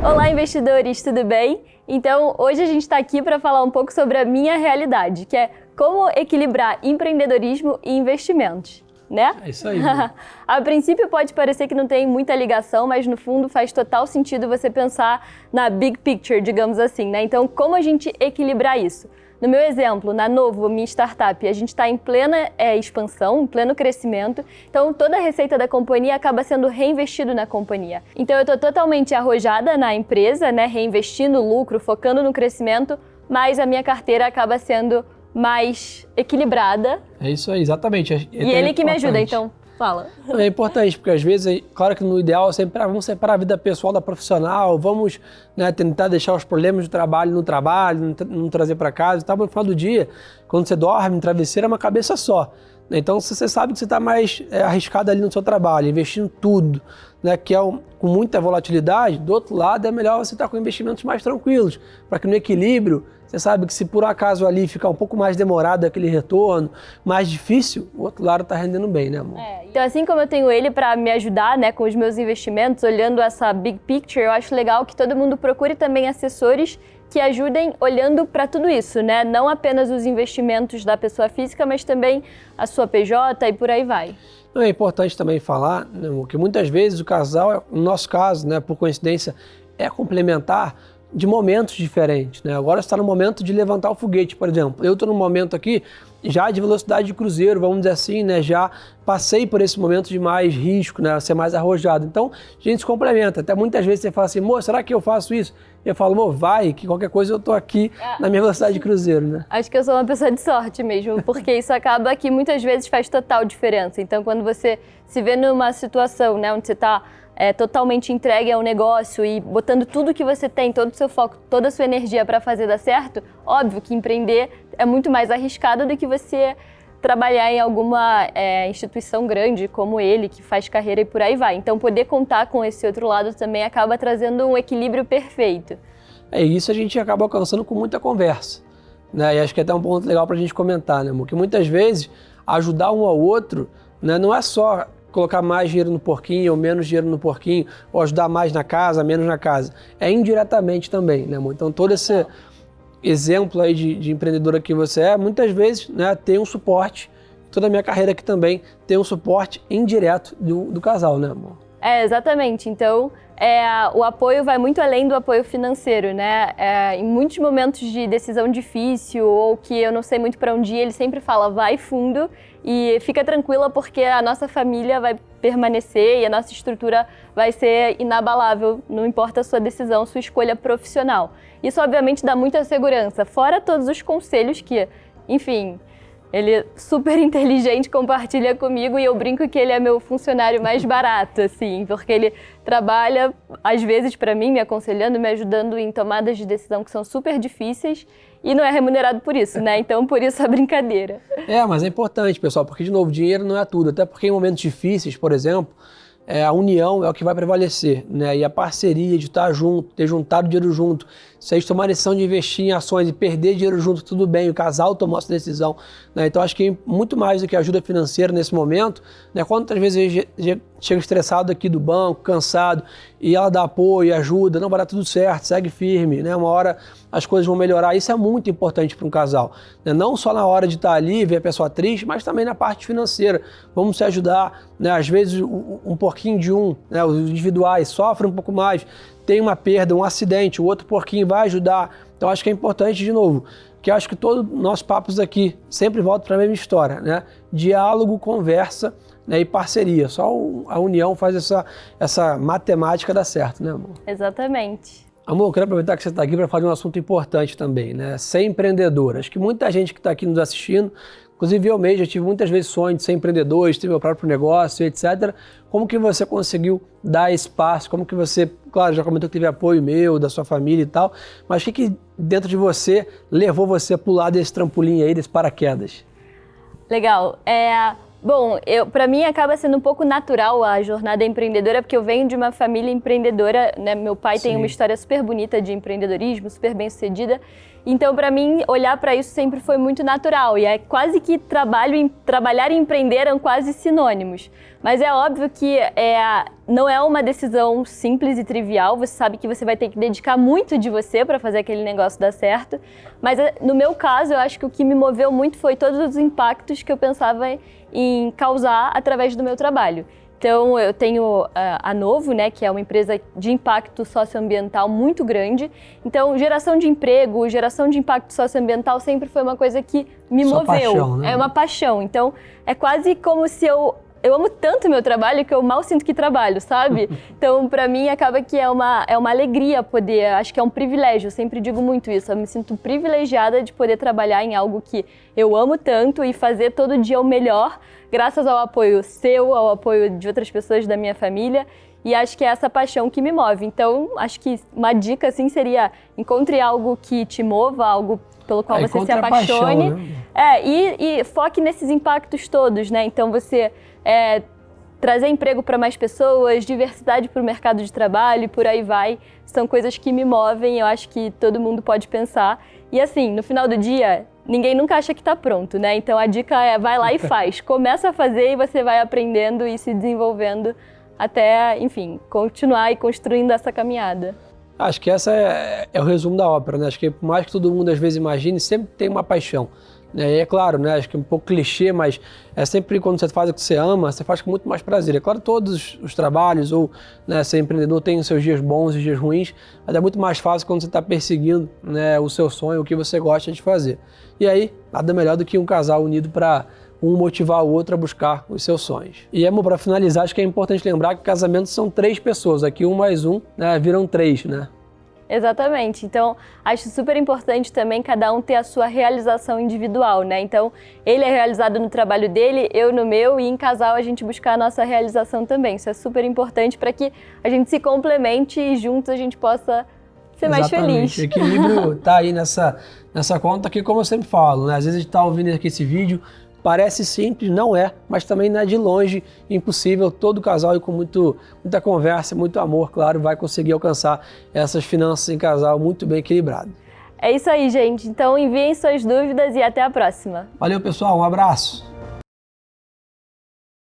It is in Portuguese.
Olá, investidores, tudo bem? Então, hoje a gente está aqui para falar um pouco sobre a minha realidade, que é como equilibrar empreendedorismo e investimentos, né? É isso aí. a princípio pode parecer que não tem muita ligação, mas no fundo faz total sentido você pensar na big picture, digamos assim, né? Então, como a gente equilibrar isso? No meu exemplo, na Novo, minha startup, a gente está em plena é, expansão, em pleno crescimento, então toda a receita da companhia acaba sendo reinvestido na companhia. Então eu estou totalmente arrojada na empresa, né, reinvestindo lucro, focando no crescimento, mas a minha carteira acaba sendo mais equilibrada. É isso aí, exatamente. É, e ele que me ajuda, então. Fala. É importante, porque às vezes, claro que no ideal, sempre vamos separar a vida pessoal da profissional, vamos né, tentar deixar os problemas do trabalho no trabalho, não, não trazer para casa e tal, mas no final do dia, quando você dorme travesseiro, é uma cabeça só. Então, se você sabe que você está mais é, arriscado ali no seu trabalho, investindo tudo, né, que é um, com muita volatilidade, do outro lado é melhor você estar tá com investimentos mais tranquilos, para que no equilíbrio, você sabe que se por acaso ali ficar um pouco mais demorado aquele retorno, mais difícil, o outro lado está rendendo bem, né, amor? É, então assim como eu tenho ele para me ajudar né, com os meus investimentos, olhando essa big picture, eu acho legal que todo mundo procure também assessores que ajudem olhando para tudo isso, né? Não apenas os investimentos da pessoa física, mas também a sua PJ e por aí vai. É importante também falar né, que muitas vezes o casal, no nosso caso, né, por coincidência, é complementar de momentos diferentes. Né? Agora está no momento de levantar o foguete, por exemplo. Eu estou no momento aqui já de velocidade de cruzeiro, vamos dizer assim, né? já passei por esse momento de mais risco, né? ser mais arrojado. Então, a gente se complementa. Até muitas vezes você fala assim, moço, será que eu faço isso? Eu falo, amor, vai, que qualquer coisa eu estou aqui é. na minha velocidade de cruzeiro. Né? Acho que eu sou uma pessoa de sorte mesmo, porque isso acaba que muitas vezes faz total diferença. Então, quando você se vê numa situação né, onde você está é, totalmente entregue ao negócio e botando tudo que você tem, todo o seu foco, toda a sua energia para fazer dar certo, óbvio que empreender é muito mais arriscado do que você trabalhar em alguma é, instituição grande como ele, que faz carreira e por aí vai. Então, poder contar com esse outro lado também acaba trazendo um equilíbrio perfeito. É isso a gente acaba alcançando com muita conversa. Né? E acho que é até um ponto legal para a gente comentar, né, amor? Que muitas vezes ajudar um ao outro né, não é só colocar mais dinheiro no porquinho ou menos dinheiro no porquinho, ou ajudar mais na casa, menos na casa. É indiretamente também, né, amor? Então todo esse exemplo aí de, de empreendedora que você é, muitas vezes né, tem um suporte, toda a minha carreira aqui também tem um suporte indireto do, do casal, né, amor? É, exatamente. Então, é, o apoio vai muito além do apoio financeiro, né? É, em muitos momentos de decisão difícil ou que eu não sei muito para onde ir, ele sempre fala, vai fundo e fica tranquila porque a nossa família vai permanecer e a nossa estrutura vai ser inabalável, não importa a sua decisão, sua escolha profissional. Isso obviamente dá muita segurança, fora todos os conselhos que, enfim, ele é super inteligente, compartilha comigo e eu brinco que ele é meu funcionário mais barato, assim, porque ele trabalha, às vezes, para mim, me aconselhando, me ajudando em tomadas de decisão que são super difíceis e não é remunerado por isso, né? Então, por isso a brincadeira. É, mas é importante, pessoal, porque, de novo, dinheiro não é tudo. Até porque em momentos difíceis, por exemplo, é, a união é o que vai prevalecer, né? E a parceria de estar junto, ter juntado dinheiro junto, se a gente tomar a decisão de investir em ações e perder dinheiro junto, tudo bem, o casal tomou essa decisão. Né? Então acho que muito mais do que ajuda financeira nesse momento, né? quantas vezes eu chego estressado aqui do banco, cansado, e ela dá apoio, ajuda, não vai dar tudo certo, segue firme, né? uma hora as coisas vão melhorar. Isso é muito importante para um casal. Né? Não só na hora de estar ali, ver a pessoa triste, mas também na parte financeira. Vamos se ajudar. Né? Às vezes um pouquinho de um, né? os individuais sofrem um pouco mais, tem uma perda, um acidente, o outro porquinho vai ajudar. Então acho que é importante, de novo, que acho que todos nossos papos aqui sempre voltam para a mesma história, né? Diálogo, conversa né, e parceria. Só a união faz essa, essa matemática dar certo, né, amor? Exatamente. Amor, eu quero aproveitar que você está aqui para falar de um assunto importante também, né? Ser empreendedor. Acho que muita gente que está aqui nos assistindo Inclusive eu mesmo já tive muitas vezes sonho de ser empreendedor, de ter meu próprio negócio, etc. Como que você conseguiu dar espaço? Como que você, claro, já comentou que teve apoio meu, da sua família e tal, mas o que, que dentro de você levou você a pular desse trampolim aí, desse paraquedas? Legal. É, Bom, para mim acaba sendo um pouco natural a jornada empreendedora, porque eu venho de uma família empreendedora, né? Meu pai Sim. tem uma história super bonita de empreendedorismo, super bem sucedida. Então, para mim, olhar para isso sempre foi muito natural e é quase que trabalho, trabalhar e empreender eram quase sinônimos. Mas é óbvio que é, não é uma decisão simples e trivial. Você sabe que você vai ter que dedicar muito de você para fazer aquele negócio dar certo. Mas é, no meu caso, eu acho que o que me moveu muito foi todos os impactos que eu pensava em causar através do meu trabalho. Então, eu tenho a Novo, né, que é uma empresa de impacto socioambiental muito grande. Então, geração de emprego, geração de impacto socioambiental sempre foi uma coisa que me Sua moveu. Paixão, né? É uma paixão. Então, é quase como se eu eu amo tanto meu trabalho que eu mal sinto que trabalho, sabe? Então, para mim, acaba que é uma, é uma alegria poder, acho que é um privilégio, eu sempre digo muito isso, eu me sinto privilegiada de poder trabalhar em algo que eu amo tanto e fazer todo dia o melhor, graças ao apoio seu, ao apoio de outras pessoas da minha família, e acho que é essa paixão que me move. Então, acho que uma dica, assim, seria encontre algo que te mova, algo pelo qual é, você se apaixone. Paixão, né? É, e, e foque nesses impactos todos, né? Então, você é, trazer emprego para mais pessoas, diversidade para o mercado de trabalho e por aí vai. São coisas que me movem, eu acho que todo mundo pode pensar. E assim, no final do dia, ninguém nunca acha que está pronto, né? Então a dica é vai lá e faz. Começa a fazer e você vai aprendendo e se desenvolvendo até, enfim, continuar e construindo essa caminhada. Acho que essa é, é o resumo da ópera, né? Acho que por mais que todo mundo às vezes imagine, sempre tem uma paixão. E é claro, né? acho que é um pouco clichê, mas é sempre quando você faz o que você ama, você faz com muito mais prazer. É claro, todos os trabalhos ou né, ser empreendedor tem os seus dias bons e dias ruins, mas é muito mais fácil quando você está perseguindo né, o seu sonho, o que você gosta de fazer. E aí, nada melhor do que um casal unido para um motivar o outro a buscar os seus sonhos. E amor, para finalizar, acho que é importante lembrar que casamentos são três pessoas. Aqui um mais um né, viram três, né? Exatamente. Então, acho super importante também cada um ter a sua realização individual, né? Então, ele é realizado no trabalho dele, eu no meu, e em casal a gente buscar a nossa realização também. Isso é super importante para que a gente se complemente e juntos a gente possa ser Exatamente. mais feliz. O equilíbrio tá aí nessa, nessa conta que, como eu sempre falo, né? Às vezes a gente tá ouvindo aqui esse vídeo, Parece simples, não é, mas também não é de longe impossível. Todo casal e com muito, muita conversa, muito amor, claro, vai conseguir alcançar essas finanças em casal muito bem equilibrado. É isso aí, gente. Então enviem suas dúvidas e até a próxima. Valeu, pessoal. Um abraço.